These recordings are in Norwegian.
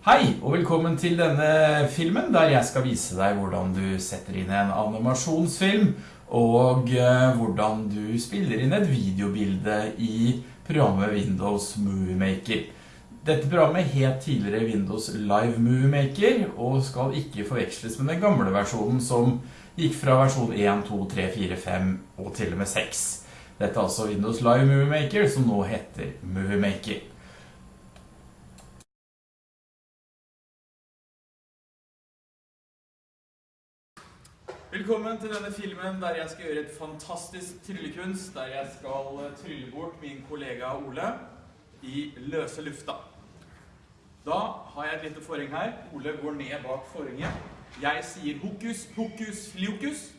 Hei, og velkommen til denne filmen der jeg skal vise deg hvordan du setter inn en animasjonsfilm og eh, hvordan du spiller inn et videobilde i programmet Windows Movie Maker. Dette programmet het tidligere Windows Live Movie Maker og skal ikke forveksles med den gamle versjonen som gikk fra versjon 1, 2, 3, 4, 5 og til og med 6. Dette er altså Windows Live Movie Maker som nå heter Movie Maker. Velkommen til denne filmen der jeg skal gjøre et fantastisk tryllekunst, der jeg skal eh, trylle bort min kollega Ole i løse lufta. Da har jeg et lite forheng her. Ole går ned bak forhenget. Jeg sier hokus, pokus, fliokus.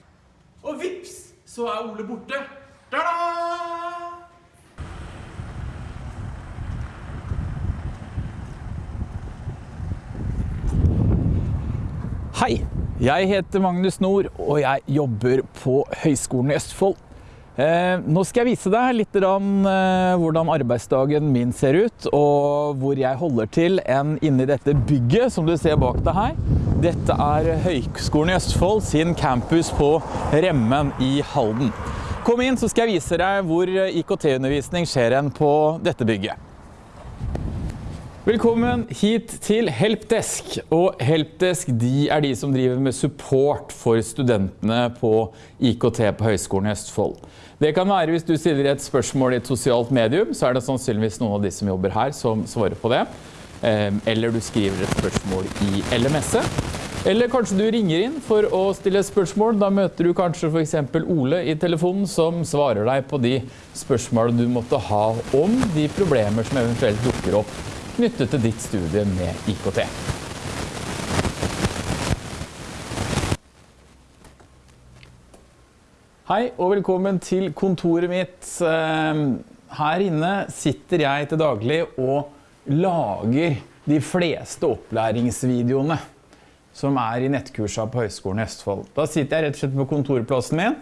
Og vips, så er Ole borte. Ta-da! Hei, jeg heter Magnus Nord, og jeg jobber på Høgskolen i Østfold. Eh, nå skal jeg vise deg litt eh, hvordan arbeidsdagen min ser ut, og hvor jeg holder til enn inni dette bygget som du ser bak deg her. Dette er Høgskolen i Østfold sin campus på Remmen i Halden. Kom inn, så skal jeg vise deg hvor IKT-undervisning skjer på dette bygget. Velkommen hit til Helpdesk. Og Helpdesk de er de som driver med support for studentene på IKT på Høgskolen i Østfold. Det kan være hvis du stiller et spørsmål i et sosialt medium, så er det sannsynligvis noen av de som jobber her som svarer på det. Ehm, eller du skriver et spørsmål i LMS-et. Eller kanskje du ringer inn for å stille et spørsmål. Da møter du kanskje f.eks. Ole i telefonen som svarer deg på de spørsmålene du måtte ha om de problemer som eventuelt dukker opp knyttet til ditt studie med IKT. Hei og velkommen til kontoret mitt. Ehm, her inne sitter jeg til daglig og lager de fleste opplæringsvideoene som er i nettkursa på Høgskolen i Østfold. Da sitter jeg rett og slett på kontorplassen min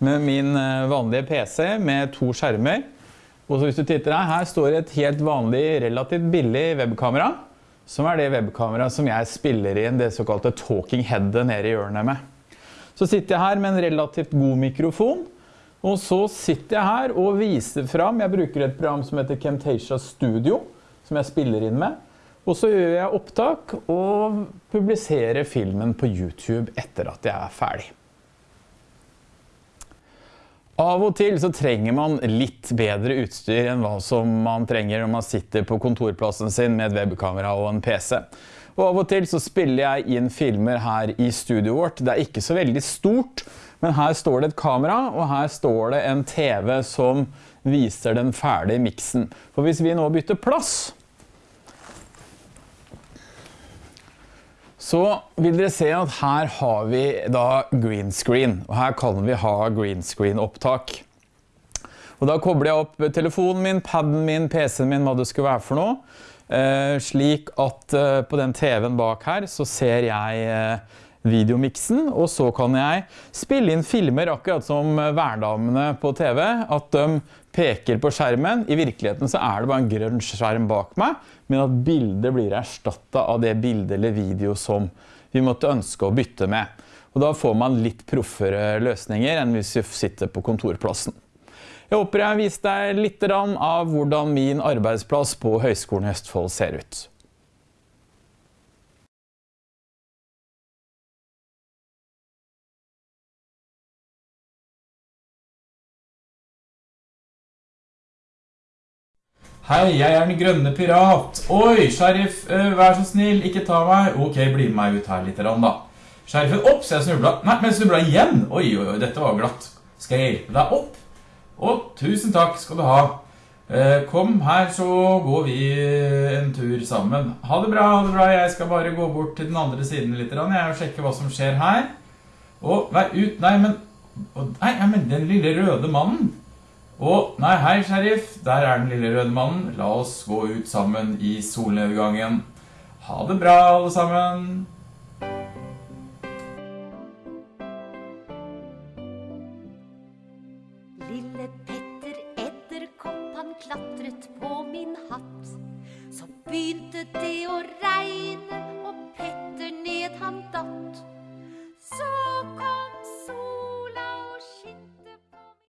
med min eh, vanlige PC med to skjermer. Og hvis du titter her, her står et helt vanlig, relativt billig webkamera, som er det webkamera som jeg spiller inn det såkalte talking headet nede i hjørnet med. Så sitter jeg her med en relativt god mikrofon, og så sitter jeg her og viser fram, jeg bruker et program som heter Camtasia Studio, som jeg spiller inn med, og så gjør jeg opptak og publiserer filmen på YouTube etter at jeg er ferdig. Av og til så trenger man litt bedre utstyr enn hva som man trenger når man sitter på kontorplassen sin med et webkamera og en PC. Og av og til så spiller jeg inn filmer her i studioet vårt. Det er ikke så veldig stort, men her står det et kamera, og her står det en TV som viser den ferdige miksen. For hvis vi nå bytter plass, så vil dere se at her har vi da green screen, og her kan vi ha green screen opptak. Og da kobler jeg opp telefonen min, padden min, PC-en min, hva det skulle være for noe. Eh, slik at eh, på den TV-en bak her så ser jeg eh, videomiksen, og så kan jeg spille inn filmer akkurat som hverdamene på TV, at de peker på skjermen. I virkeligheten så er det bare en grønn skjerm bak meg, men at bildet blir erstattet av det bildet eller video som vi måtte ønske å bytte med. Og da får man litt proffere løsninger enn hvis vi sitter på kontorplassen. Jeg håper jeg har vist deg litt av hvordan min arbeidsplass på Høgskolen i Østfold ser ut. Hei, jeg er den grønne pirat. Oi, sheriff, uh, vær så snill, ikke ta meg. Ok, bli med meg ut her litt da. Sheriffen, opp, så jeg snublet. Nei, men snublet igjen. Oi, oi, oi, dette var glatt. Skal jeg hjelpe deg opp? Å, tusen takk skal du ha. Uh, kom her, så går vi en tur sammen. Ha det bra, ha det bra. Jeg skal bare gå bort til den andre siden litt, jeg, vil sjekke hva som skjer her. Å, vær ut, nei, men... Nei, men den lille røde mannen. Å, nei, hei, sheriff. Der er den lille røde mannen. La oss gå ut sammen i solnedgangen. Ha det bra, alle sammen. Lille Petter edderkopp, han klatret på min hatt. Så begynte det å regne.